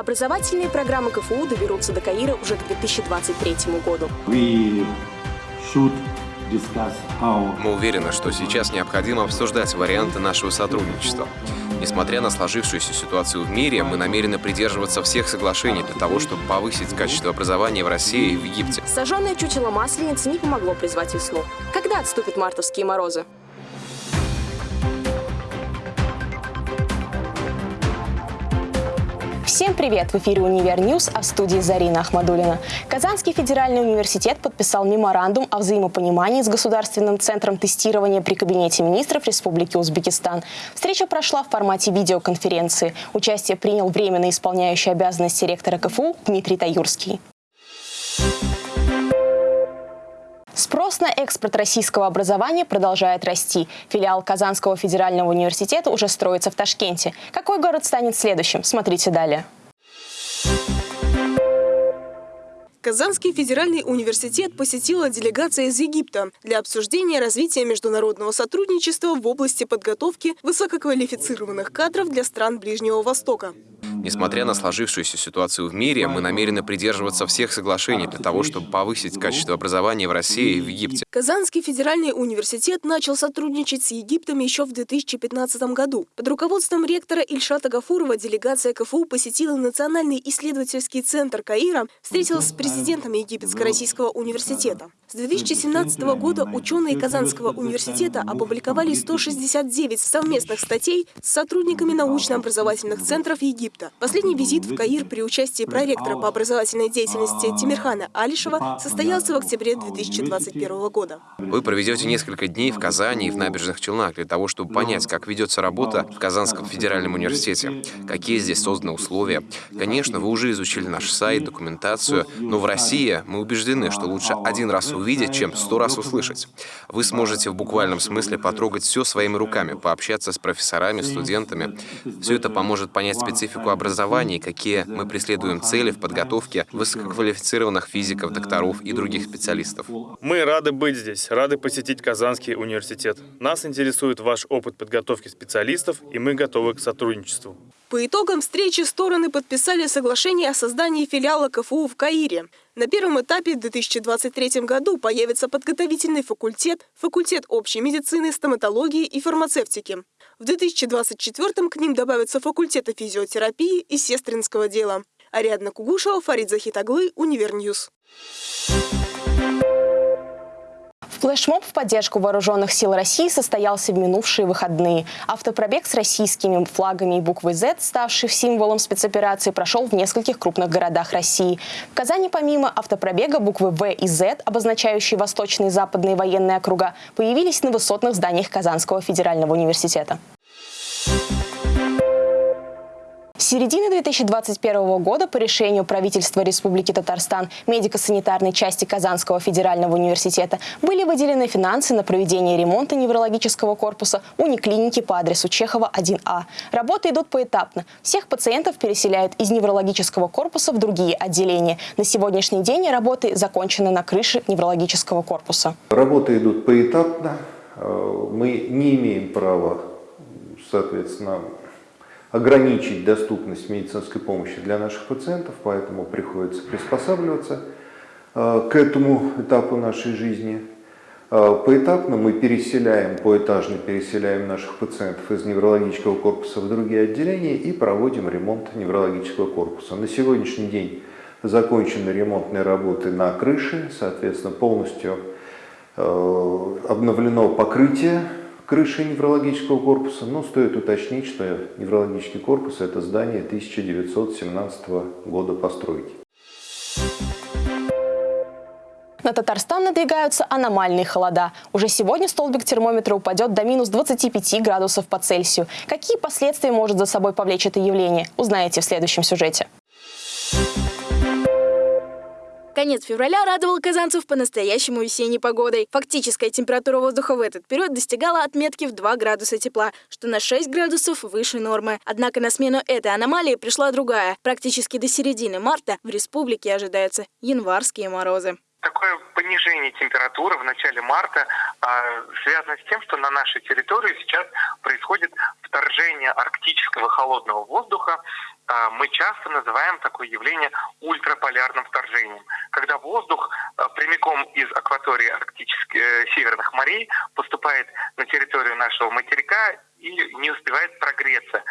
Образовательные программы КФУ доберутся до Каира уже к 2023 году. Мы уверены, что сейчас необходимо обсуждать варианты нашего сотрудничества. Несмотря на сложившуюся ситуацию в мире, мы намерены придерживаться всех соглашений для того, чтобы повысить качество образования в России и в Египте. Сожженное чучело масленицы не помогло призвать весну. Когда отступят мартовские морозы? Всем привет! В эфире «Univer News», а в студии Зарина Ахмадулина. Казанский федеральный университет подписал меморандум о взаимопонимании с Государственным центром тестирования при Кабинете министров Республики Узбекистан. Встреча прошла в формате видеоконференции. Участие принял временно исполняющий обязанности ректора КФУ Дмитрий Таюрский. Спрос на экспорт российского образования продолжает расти. Филиал Казанского федерального университета уже строится в Ташкенте. Какой город станет следующим? Смотрите далее. Казанский федеральный университет посетила делегация из Египта для обсуждения развития международного сотрудничества в области подготовки высококвалифицированных кадров для стран Ближнего Востока. Несмотря на сложившуюся ситуацию в мире, мы намерены придерживаться всех соглашений для того, чтобы повысить качество образования в России и в Египте. Казанский федеральный университет начал сотрудничать с Египтом еще в 2015 году. Под руководством ректора Ильшата Гафурова делегация КФУ посетила Национальный исследовательский центр Каира, встретилась с президентом Египетско-Российского университета. С 2017 года ученые Казанского университета опубликовали 169 совместных статей с сотрудниками научно-образовательных центров Египта. Последний визит в Каир при участии проректора по образовательной деятельности Тимирхана Алишева состоялся в октябре 2021 года. Вы проведете несколько дней в Казани и в набережных Челнах для того, чтобы понять, как ведется работа в Казанском федеральном университете, какие здесь созданы условия. Конечно, вы уже изучили наш сайт, документацию, но в России мы убеждены, что лучше один раз увидеть, чем сто раз услышать. Вы сможете в буквальном смысле потрогать все своими руками, пообщаться с профессорами, студентами. Все это поможет понять специфику образования и какие мы преследуем цели в подготовке высококвалифицированных физиков, докторов и других специалистов. Мы рады быть здесь, рады посетить Казанский университет. Нас интересует ваш опыт подготовки специалистов, и мы готовы к сотрудничеству. По итогам встречи стороны подписали соглашение о создании филиала КФУ в Каире. На первом этапе в 2023 году появится подготовительный факультет, факультет общей медицины, стоматологии и фармацевтики. В 2024 к ним добавятся факультеты физиотерапии и сестринского дела. Ариадна Кугушева, Фарид Захитаглы, Univer News. Флешмоб в поддержку вооруженных сил России состоялся в минувшие выходные. Автопробег с российскими флагами и буквой Z, ставший символом спецоперации, прошел в нескольких крупных городах России. В Казани помимо автопробега буквы V и Z, обозначающие восточные и западные военные округа, появились на высотных зданиях Казанского федерального университета. Середины 2021 года по решению правительства Республики Татарстан медико-санитарной части Казанского федерального университета были выделены финансы на проведение ремонта неврологического корпуса униклиники по адресу Чехова 1А. Работы идут поэтапно. Всех пациентов переселяют из неврологического корпуса в другие отделения. На сегодняшний день работы закончены на крыше неврологического корпуса. Работы идут поэтапно. Э, мы не имеем права, соответственно, ограничить доступность медицинской помощи для наших пациентов, поэтому приходится приспосабливаться э, к этому этапу нашей жизни. Э, поэтапно мы переселяем, поэтажно переселяем наших пациентов из неврологического корпуса в другие отделения и проводим ремонт неврологического корпуса. На сегодняшний день закончены ремонтные работы на крыше, соответственно, полностью э, обновлено покрытие крыши неврологического корпуса, но стоит уточнить, что неврологический корпус – это здание 1917 года постройки. На Татарстан надвигаются аномальные холода. Уже сегодня столбик термометра упадет до минус 25 градусов по Цельсию. Какие последствия может за собой повлечь это явление, узнаете в следующем сюжете. Конец февраля радовал казанцев по-настоящему весенней погодой. Фактическая температура воздуха в этот период достигала отметки в 2 градуса тепла, что на 6 градусов выше нормы. Однако на смену этой аномалии пришла другая. Практически до середины марта в республике ожидаются январские морозы. Такое понижение температуры в начале марта э, связано с тем, что на нашей территории сейчас происходит вторжение арктического холодного воздуха, мы часто называем такое явление ультраполярным вторжением, когда воздух а, прямиком из акватории арктических э, северных морей поступает на территорию нашего материка и не успевает прогреться.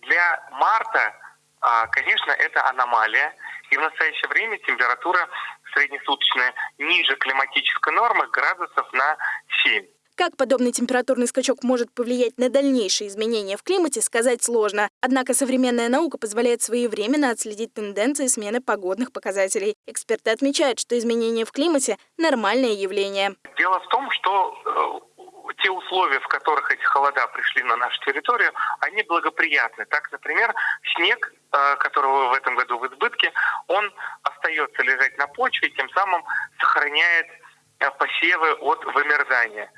Для марта, а, конечно, это аномалия, и в настоящее время температура среднесуточная ниже климатической нормы градусов на 7. Как подобный температурный скачок может повлиять на дальнейшие изменения в климате, сказать сложно. Однако современная наука позволяет своевременно отследить тенденции смены погодных показателей. Эксперты отмечают, что изменения в климате – нормальное явление. Дело в том, что э, те условия, в которых эти холода пришли на нашу территорию, они благоприятны. Так, например, снег, э, которого в этом году в избытке, он остается лежать на почве, тем самым сохраняет э, посевы от вымерзания.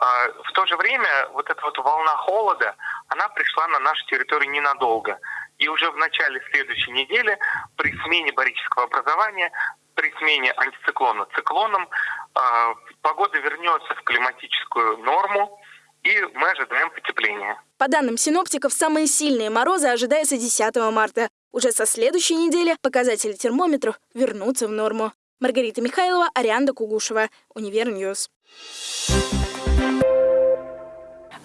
А, в то же время вот эта вот волна холода, она пришла на нашу территорию ненадолго. И уже в начале следующей недели при смене барического образования, при смене антициклона циклоном, а, погода вернется в климатическую норму, и мы ожидаем потепления. По данным синоптиков, самые сильные морозы ожидаются 10 марта. Уже со следующей недели показатели термометров вернутся в норму. Маргарита Михайлова, Ариадна Кугушева, Univer News.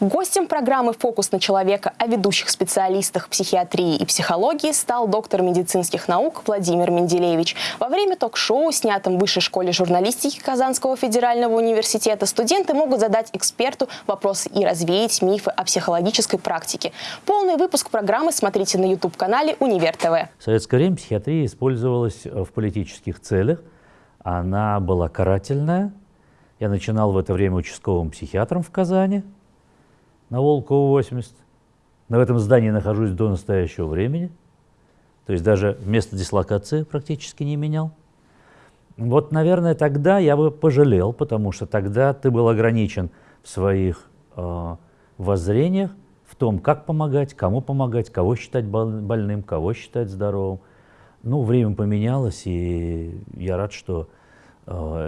Гостем программы «Фокус на человека» о ведущих специалистах психиатрии и психологии стал доктор медицинских наук Владимир Менделевич. Во время ток-шоу, снятом в Высшей школе журналистики Казанского федерального университета, студенты могут задать эксперту вопросы и развеять мифы о психологической практике. Полный выпуск программы смотрите на YouTube-канале «Универ ТВ». В советское время психиатрия использовалась в политических целях. Она была карательная. Я начинал в это время участковым психиатром в Казани – на Волкову 80. Но в этом здании нахожусь до настоящего времени. То есть даже место дислокации практически не менял. Вот, наверное, тогда я бы пожалел, потому что тогда ты был ограничен в своих э, воззрениях, в том, как помогать, кому помогать, кого считать больным, кого считать здоровым. Ну, время поменялось, и я рад, что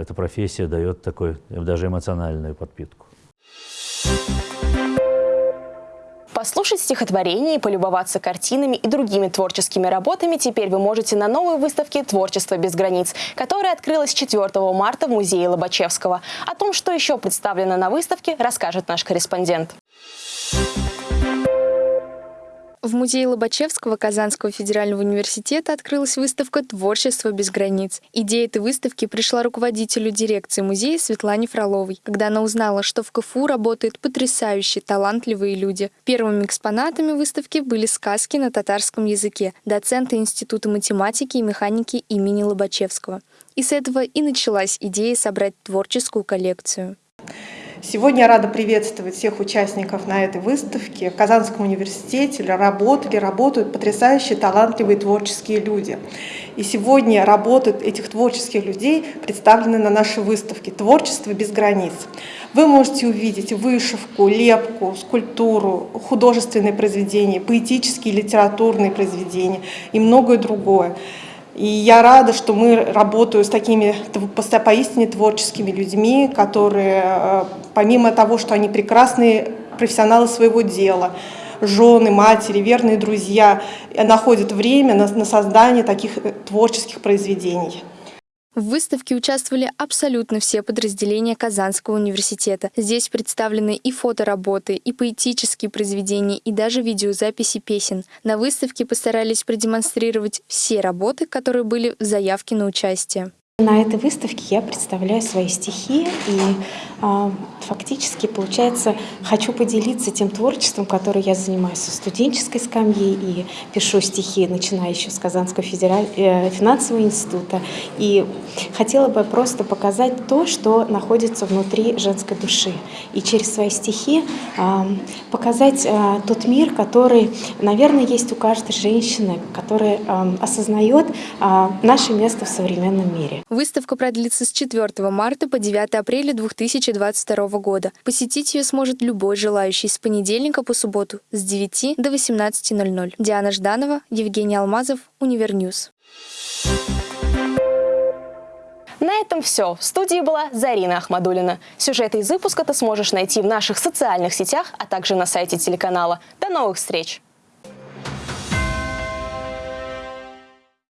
эта профессия дает такой, даже эмоциональную подпитку. Послушать стихотворение и полюбоваться картинами и другими творческими работами теперь вы можете на новой выставке «Творчество без границ», которая открылась 4 марта в музее Лобачевского. О том, что еще представлено на выставке, расскажет наш корреспондент. В музее Лобачевского Казанского федерального университета открылась выставка «Творчество без границ». Идея этой выставки пришла руководителю дирекции музея Светлане Фроловой, когда она узнала, что в КФУ работают потрясающие, талантливые люди. Первыми экспонатами выставки были сказки на татарском языке доцента Института математики и механики имени Лобачевского. И с этого и началась идея собрать творческую коллекцию. Сегодня я рада приветствовать всех участников на этой выставке. В Казанском университете работали, работают потрясающие, талантливые творческие люди. И сегодня работы этих творческих людей представлены на нашей выставке «Творчество без границ». Вы можете увидеть вышивку, лепку, скульптуру, художественные произведения, поэтические, литературные произведения и многое другое. И я рада, что мы работаем с такими поистине творческими людьми, которые, э, помимо того, что они прекрасные профессионалы своего дела, жены, матери, верные друзья, находят время на, на создание таких э, творческих произведений. В выставке участвовали абсолютно все подразделения Казанского университета. Здесь представлены и фотоработы, и поэтические произведения, и даже видеозаписи песен. На выставке постарались продемонстрировать все работы, которые были в заявке на участие. На этой выставке я представляю свои стихи и э, фактически, получается, хочу поделиться тем творчеством, которое я занимаюсь со студенческой скамьи и пишу стихи, начиная еще с Казанского федераль... э, финансового института. И хотела бы просто показать то, что находится внутри женской души. И через свои стихи э, показать э, тот мир, который, наверное, есть у каждой женщины, которая э, осознает э, наше место в современном мире. Выставка продлится с 4 марта по 9 апреля 2022 года. Посетить ее сможет любой желающий с понедельника по субботу с 9 до 18.00. Диана Жданова, Евгений Алмазов, Univer News. На этом все. В студии была Зарина Ахмадулина. Сюжеты из выпуска ты сможешь найти в наших социальных сетях, а также на сайте телеканала. До новых встреч!